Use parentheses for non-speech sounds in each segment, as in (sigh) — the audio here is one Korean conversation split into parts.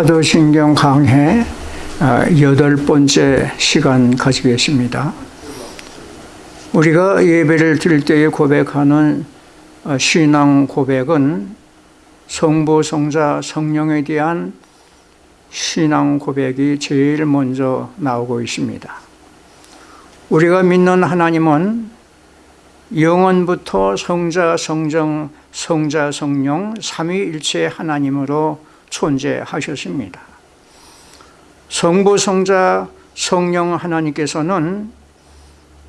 사도신경 강해 어, 여덟 번째 시간 가지고 계십니다. 우리가 예배를 드릴 때에 고백하는 어, 신앙 고백은 성부, 성자, 성령에 대한 신앙 고백이 제일 먼저 나오고 있습니다. 우리가 믿는 하나님은 영원부터 성자, 성정, 성자, 성령, 삼위일체 하나님으로 존재하셨습니다. 성부, 성자, 성령 하나님께서는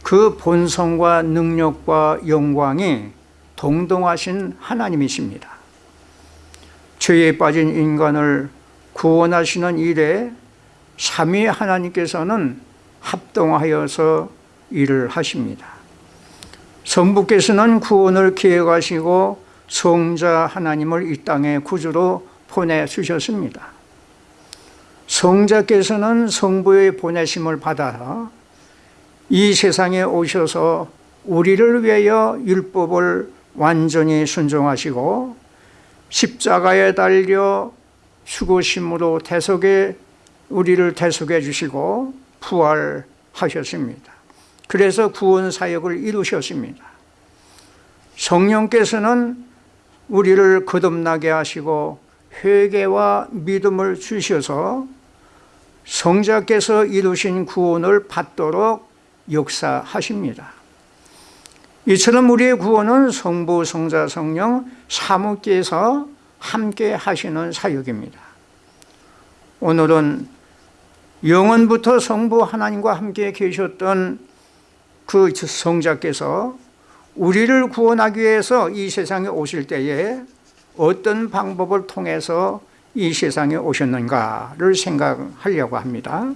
그 본성과 능력과 영광이 동동하신 하나님이십니다. 죄에 빠진 인간을 구원하시는 일에 삼위 하나님께서는 합동하여서 일을 하십니다. 성부께서는 구원을 기획하시고 성자 하나님을 이 땅에 구주로 보내주셨습니다. 성자께서는 성부의 보내심을 받아 이 세상에 오셔서 우리를 위하여 율법을 완전히 순종하시고 십자가에 달려 죽으심으로 대속에 우리를 대속해 주시고 부활하셨습니다. 그래서 구원 사역을 이루셨습니다. 성령께서는 우리를 거듭나게 하시고 회개와 믿음을 주셔서 성자께서 이루신 구원을 받도록 역사하십니다. 이처럼 우리의 구원은 성부, 성자, 성령 사무께서 함께 하시는 사역입니다. 오늘은 영원부터 성부 하나님과 함께 계셨던 그 성자께서 우리를 구원하기 위해서 이 세상에 오실 때에 어떤 방법을 통해서 이 세상에 오셨는가를 생각하려고 합니다.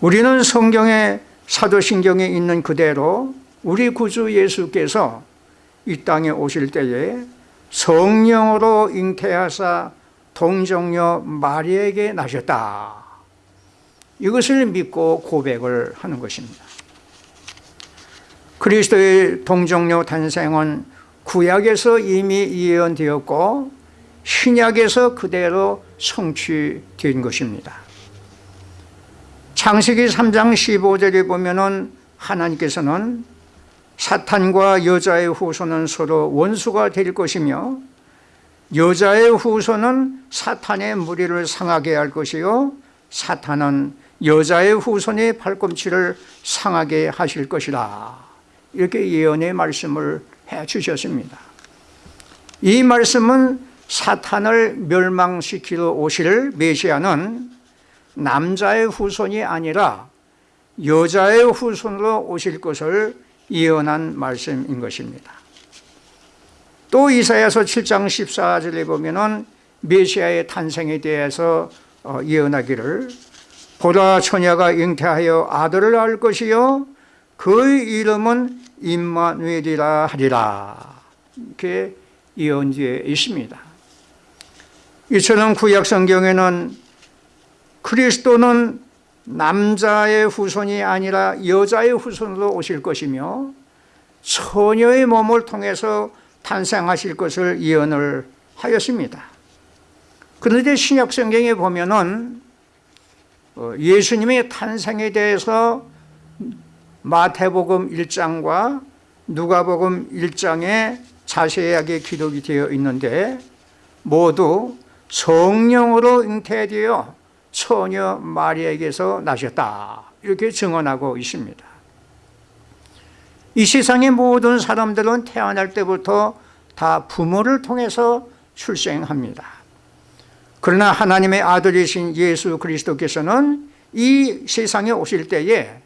우리는 성경의 사도신경에 있는 그대로 우리 구주 예수께서 이 땅에 오실 때에 성령으로 잉태하사 동정녀 마리에게 나셨다. 이것을 믿고 고백을 하는 것입니다. 그리스도의 동정녀 탄생은 구약에서 이미 예언되었고 신약에서 그대로 성취된 것입니다. 창세기 3장 15절에 보면 은 하나님께서는 사탄과 여자의 후손은 서로 원수가 될 것이며 여자의 후손은 사탄의 무리를 상하게 할 것이요 사탄은 여자의 후손의 발꿈치를 상하게 하실 것이라 이렇게 예언의 말씀을 해 주셨습니다. 이 말씀은 사탄을 멸망시키러 오실 메시아는 남자의 후손이 아니라 여자의 후손으로 오실 것을 예언한 말씀인 것입니다. 또 이사야서 7장 14절에 보면 은 메시아의 탄생에 대해서 어, 예언하기를 보라 처녀가 잉태하여 아들을 낳을 것이요 그의 이름은 임마누엘이라 하리라. 이렇게 예언지에 있습니다. 이처럼 구약 성경에는 그리스도는 남자의 후손이 아니라 여자의 후손으로 오실 것이며 처녀의 몸을 통해서 탄생하실 것을 예언을 하였습니다. 그런데 신약 성경에 보면은 어, 예수님의 탄생에 대해서 마태복음 1장과 누가복음 1장에 자세하게 기록이 되어 있는데 모두 성령으로 잉태되어 처녀 마리아에게서 나셨다. 이렇게 증언하고 있습니다. 이 세상의 모든 사람들은 태어날 때부터 다 부모를 통해서 출생합니다. 그러나 하나님의 아들이신 예수 그리스도께서는 이 세상에 오실 때에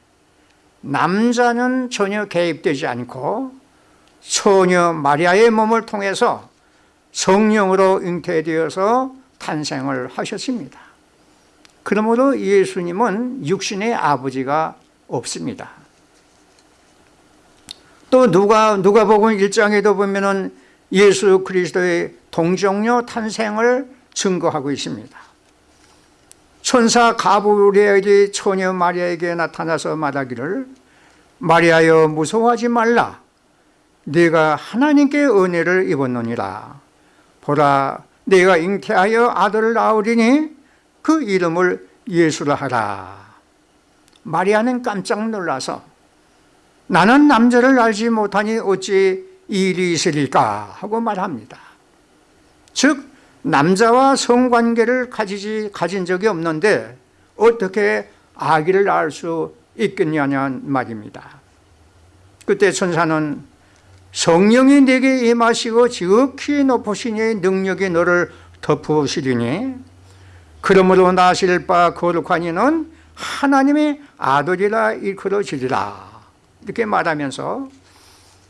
남자는 전혀 개입되지 않고 처녀 마리아의 몸을 통해서 성령으로 잉태되어서 탄생을 하셨습니다. 그러므로 예수님은 육신의 아버지가 없습니다. 또 누가 누가 복음 1장에도 보면은 예수 그리스도의 동정녀 탄생을 증거하고 있습니다 천사 가브리엘이 처녀 마리아에게 나타나서 말하기를 마리아여 무서워하지 말라. 네가 하나님께 은혜를 입었느니라. 보라 내가 잉태하여 아들을 낳으리니 그 이름을 예수라 하라. 마리아는 깜짝 놀라서 나는 남자를 알지 못하니 어찌 이 일이 있으리까 하고 말합니다. 즉 남자와 성관계를 가지지 가진 적이 없는데 어떻게 아기를 낳을 수 있겠냐는 말입니다. 그때 천사는 성령이 내게 임하시고 지극히 높으시니 능력이 너를 덮으시리니 그러므로 나실 바 거룩하니는 하나님의 아들이라 일컬어지리라. 이렇게 말하면서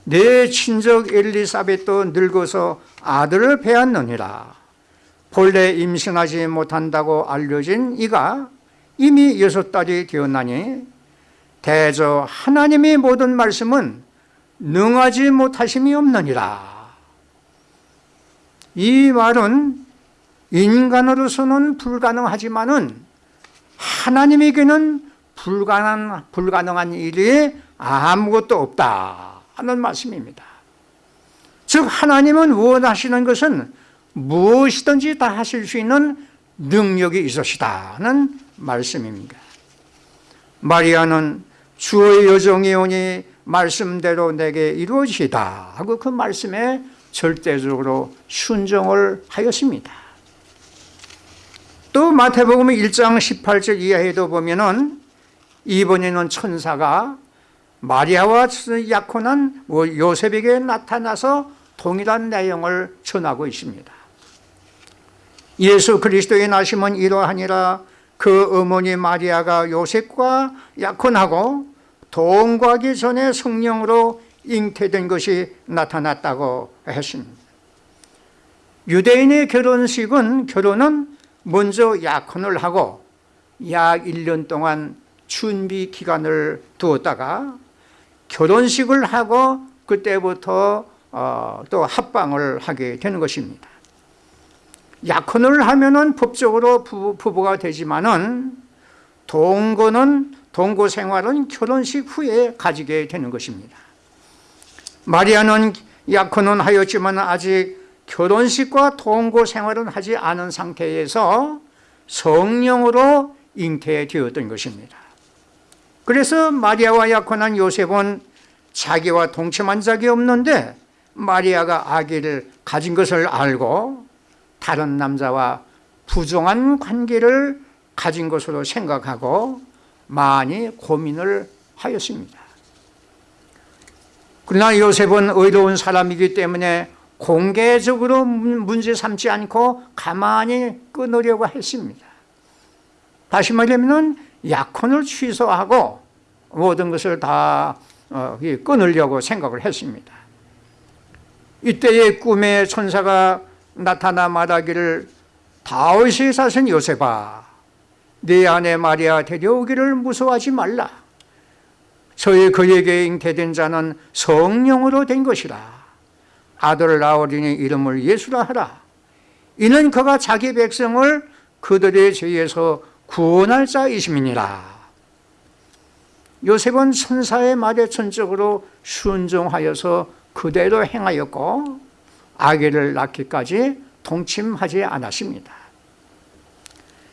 내 친적 엘리사벳도 늙어서 아들을 배웠느니라 본래 임신하지 못한다고 알려진 이가 이미 여섯 달이 되었나니 대저 하나님의 모든 말씀은 능하지 못하심이 없느니라. 이 말은 인간으로서는 불가능하지만 은 하나님에게는 불가능한, 불가능한 일이 아무것도 없다 하는 말씀입니다. 즉 하나님은 원하시는 것은 무엇이든지 다 하실 수 있는 능력이 있으시다는 말씀입니다. 마리아는 주의 여정이 오니 말씀대로 내게 이루어지다 하고 그 말씀에 절대적으로 순종을 하였습니다. 또 마태복음 1장 18절 이하에도 보면 은 이번에는 천사가 마리아와 약혼한 뭐 요셉에게 나타나서 동일한 내용을 전하고 있습니다 예수 그리스도의 나심은 이러하니라. 그 어머니 마리아가 요셉과 약혼하고 동거하기 전에 성령으로 잉태된 것이 나타났다고 했습니다. 유대인의 결혼식은 결혼은 먼저 약혼을 하고 약 1년 동안 준비 기간을 두었다가 결혼식을 하고 그때부터 어, 또 합방을 하게 되는 것입니다 약혼을 하면은 법적으로 부부, 부부가 되지만은 동거는 동거 생활은 결혼식 후에 가지게 되는 것입니다. 마리아는 약혼은 하였지만 아직 결혼식과 동거 생활은 하지 않은 상태에서 성령으로 잉태되었던 것입니다. 그래서 마리아와 약혼한 요셉은 자기와 동침한 적이 없는데 마리아가 아기를 가진 것을 알고 다른 남자와 부정한 관계를 가진 것으로 생각하고 많이 고민을 하였습니다. 그러나 요셉은 의로운 사람이기 때문에 공개적으로 문제 삼지 않고 가만히 끊으려고 했습니다. 다시 말하면 약혼을 취소하고 모든 것을 다 어, 끊으려고 생각을 했습니다. 이때의 꿈에 천사가 나타나 말하기를 다윗의 사신 요셉아 네 아내 마리아 데려오기를 무서워하지 말라. 저희 그에게 잉태된 자는 성령으로 된 것이라. 아들을 낳으리니 이름을 예수라 하라. 이는 그가 자기 백성을 그들의 죄에서 구원할 자이심이니라. 요셉은 천사의 말에 전적으로 순종하여서 그대로 행하였고 아기를 낳기까지 동침하지 않았습니다.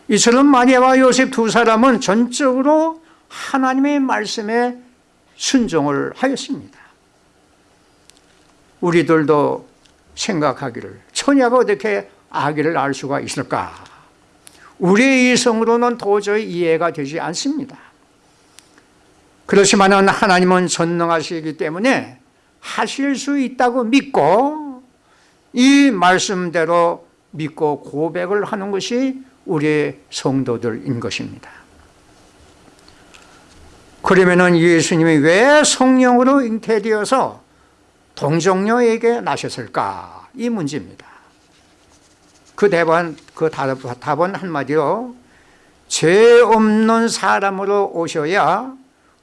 이처럼 마리아와 요셉 두 사람은 전적으로 하나님의 말씀에 순종을 하였습니다. 우리들도 생각하기를 처녀가 어떻게 아기를 낳을 수가 있을까? 우리의 이성으로는 도저히 이해가 되지 않습니다. 그렇지만 하나님은 전능하시기 때문에 하실 수 있다고 믿고 이 말씀대로 믿고 고백을 하는 것이 우리의 성도들인 것입니다. 그러면 예수님이 왜 성령으로 잉태되어서 동정녀에게 나셨을까? 이 문제입니다. 그 답은, 그 답은 한마디로 죄 없는 사람으로 오셔야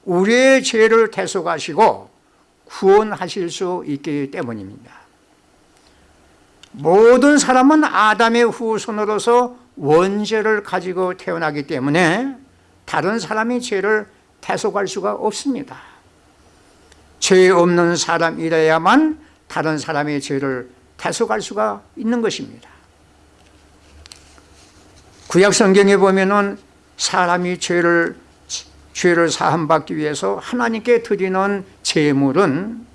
우리의 죄를 대속하시고 구원하실 수 있기 때문입니다 모든 사람은 아담의 후손으로서 원죄를 가지고 태어나기 때문에 다른 사람이 죄를 대속할 수가 없습니다. 죄 없는 사람이라야만 다른 사람의 죄를 대속할 수가 있는 것입니다. 구약 성경에 보면은 사람이 죄를 죄를 사함받기 위해서 하나님께 드리는 제물은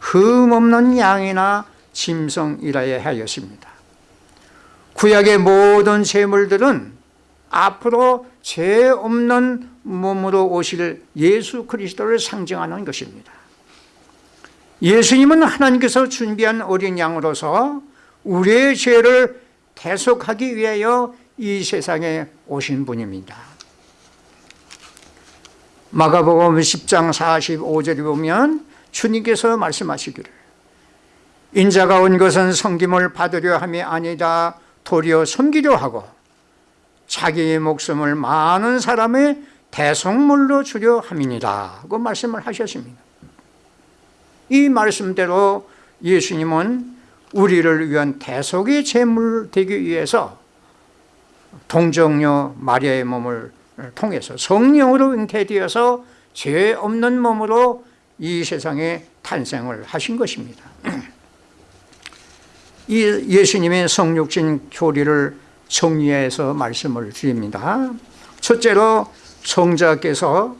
흠 없는 양이나 짐승이라야 하였습니다. 구약의 모든 제물들은 앞으로 죄 없는 몸으로 오실 예수 그리스도를 상징하는 것입니다. 예수님은 하나님께서 준비한 어린 양으로서 우리의 죄를 대속하기 위하여 이 세상에 오신 분입니다. 마가복음 10장 45절에 보면 주님께서 말씀하시기를 인자가 온 것은 섬김을 받으려 함이 아니다. 도리어 섬기려 하고 자기의 목숨을 많은 사람의 대성물로 주려 함이니라 그 말씀을 하셨습니다. 이 말씀대로 예수님은 우리를 위한 대속의 제물 되기 위해서 동정녀 마리아의 몸을 통해서 성령으로 잉태되어서 죄 없는 몸으로 이 세상에 탄생을 하신 것입니다 (clears throat) 이 예수님의 성육신 교리를 정리해서 말씀을 드립니다. 첫째로 성자께서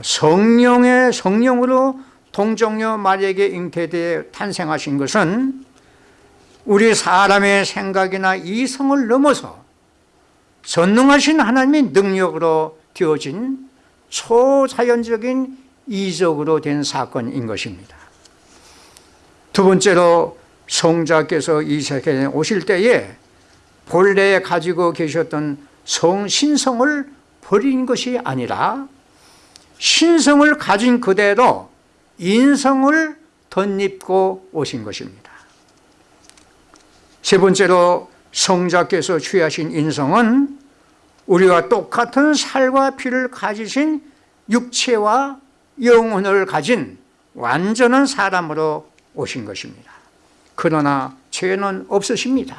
성령의 성령으로 동정녀 마리에게 잉태되어 탄생하신 것은 우리 사람의 생각이나 이성을 넘어서 전능하신 하나님의 능력으로 되어진 초자연적인 이적으로 된 사건인 것입니다. 두 번째로 성자께서 이 세계에 오실 때에 본래 가지고 계셨던 성신성을 버린 것이 아니라 신성을 가진 그대로 인성을 덧입고 오신 것입니다. 세 번째로 성자께서 취하신 인성은 우리와 똑같은 살과 피를 가지신 육체와 영혼을 가진 완전한 사람으로 오신 것입니다 그러나 죄는 없으십니다.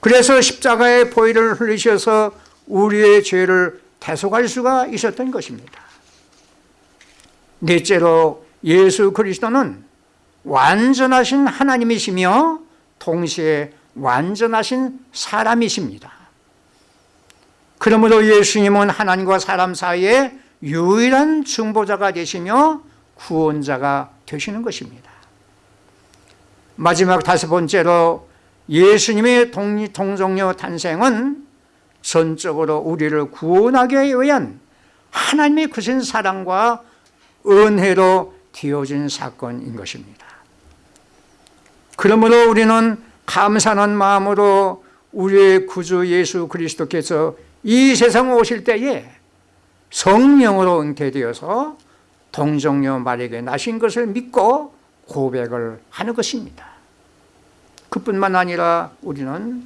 그래서 십자가의 보혈을 흘리셔서 우리의 죄를 대속할 수가 있었던 것입니다. 넷째로 예수 그리스도는 완전하신 하나님이시며 동시에 완전하신 사람이십니다. 그러므로 예수님은 하나님과 사람 사이에 유일한 중보자가 되시며 구원자가 되시는 것입니다 마지막 다섯 번째로 예수님의 동정녀 탄생은 전적으로 우리를 구원하기 위한 하나님의 크신 사랑과 은혜로 되어진 사건인 것입니다. 그러므로 우리는 감사하는 마음으로 우리의 구주 예수 그리스도께서 이 세상 오실 때에 성령으로 잉태되어서 동정녀 말에게 나신 것을 믿고 고백을 하는 것입니다. 그뿐만 아니라 우리는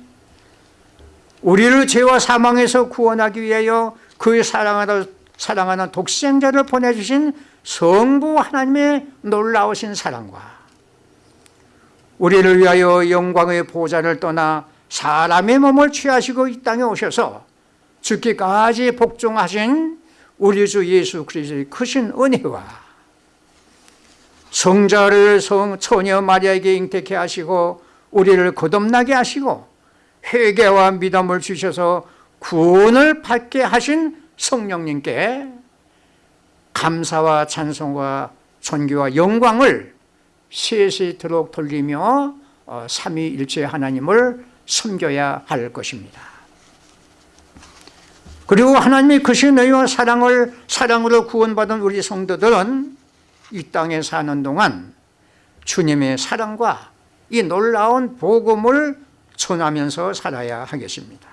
우리를 죄와 사망에서 구원하기 위하여 그의 사랑하는, 사랑하는 독생자를 보내주신 성부 하나님의 놀라우신 사랑과 우리를 위하여 영광의 보좌를 떠나 사람의 몸을 취하시고 이 땅에 오셔서 죽기까지 복종하신 우리 주 예수 그리스도의 크신 은혜와 성자를 성 처녀 마리아에게 잉태케 하시고 우리를 거듭나게 하시고 회개와 믿음을 주셔서 구원을 받게 하신 성령님께 감사와 찬송과 존귀와 영광을 세세토록 돌리며 어, 삼위일체 하나님을 섬겨야 할 것입니다. 그리고 하나님의 크신 의와 사랑을 사랑으로 구원받은 우리 성도들은 이 땅에 사는 동안 주님의 사랑과 이 놀라운 복음을 전하면서 살아야 하겠습니다.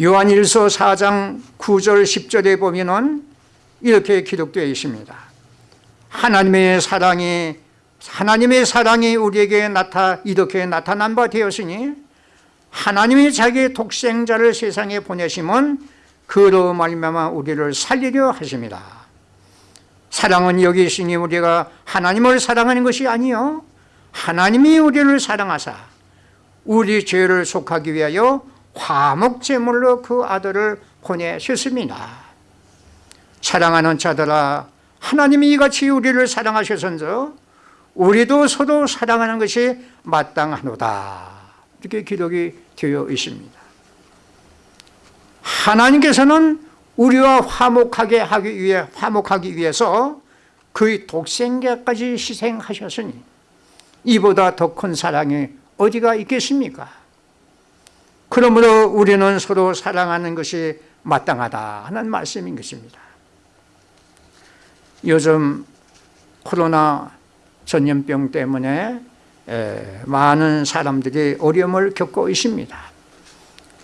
요한일서 4장 9절 10절에 보면 이렇게 기록되어 있습니다. 하나님의 사랑이 하나님의 사랑이 우리에게 나타 이렇게 나타난 바 되었으니 하나님이 자기 독생자를 세상에 보내심은 그로 말미암아 우리를 살리려 하십니다 사랑은 여기 있으니 우리가 하나님을 사랑하는 것이 아니요. 하나님이 우리를 사랑하사 우리 죄를 속하기 위하여 화목제물로 그 아들을 보내셨습니다. 사랑하는 자들아 하나님이 이같이 우리를 사랑하셔서 우리도 서로 사랑하는 것이 마땅하노다. 이렇게 기록이 되어 있습니다. 하나님께서는 우리와 화목하게 하기 위해 화목하기 위해서 그의 독생자까지 희생하셨으니 이보다 더 큰 사랑이 어디가 있겠습니까? 그러므로 우리는 서로 사랑하는 것이 마땅하다 하는 말씀인 것입니다. 요즘 코로나 전염병 때문에 많은 사람들이 어려움을 겪고 있습니다.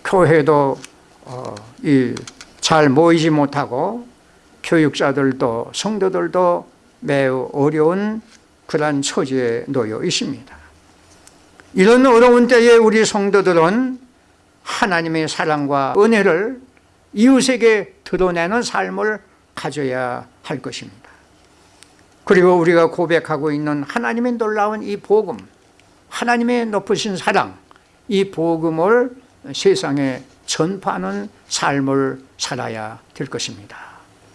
교회도 어, 잘 모이지 못하고 교육자들도 성도들도 매우 어려운 그러한 처지에 놓여 있습니다. 이런 어려운 때에 우리 성도들은 하나님의 사랑과 은혜를 이웃에게 드러내는 삶을 가져야 할 것입니다. 그리고 우리가 고백하고 있는 하나님의 놀라운 이 복음, 하나님의 높으신 사랑, 이 복음을 세상에 전파하는 삶을 살아야 될 것입니다.